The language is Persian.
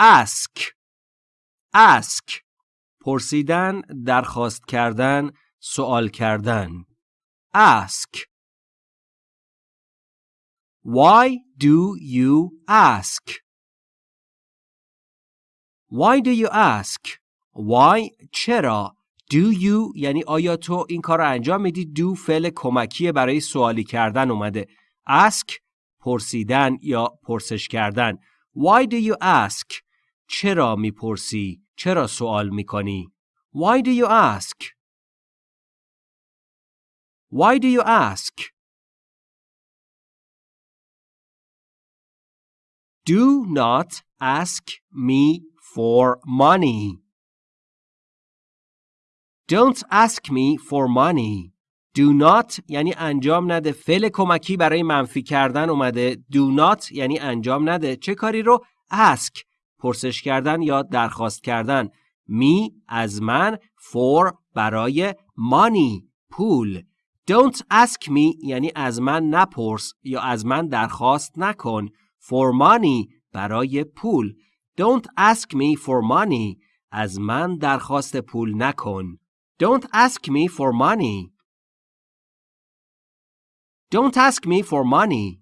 ask ask پرسیدن درخواست کردن سوال کردن. ask Why do you ask? Why do you ask? Why? چرا؟ Do you? یعنی آیا تو این کار رو انجام میدی؟ Do فعل کمکی برای سوالی کردن اومده. Ask پرسیدن یا پرسش کردن. Why do you ask? چرا می‌پرسی چرا سوال می‌کنی Why do you ask Why do you ask Do not ask me for money Don't ask me for money. Do not یعنی انجام نده. فعل کمکی برای منفی کردن اومده. Do not یعنی انجام نده. چه کاری رو؟ ask پرسش کردن یا درخواست کردن. me از من for برای money پول. Don't ask me یعنی از من نپرس یا از من درخواست نکن. For money برای پول. Don't ask me for money. از من درخواست پول نکن. Don't ask me for money. Don't ask me for money.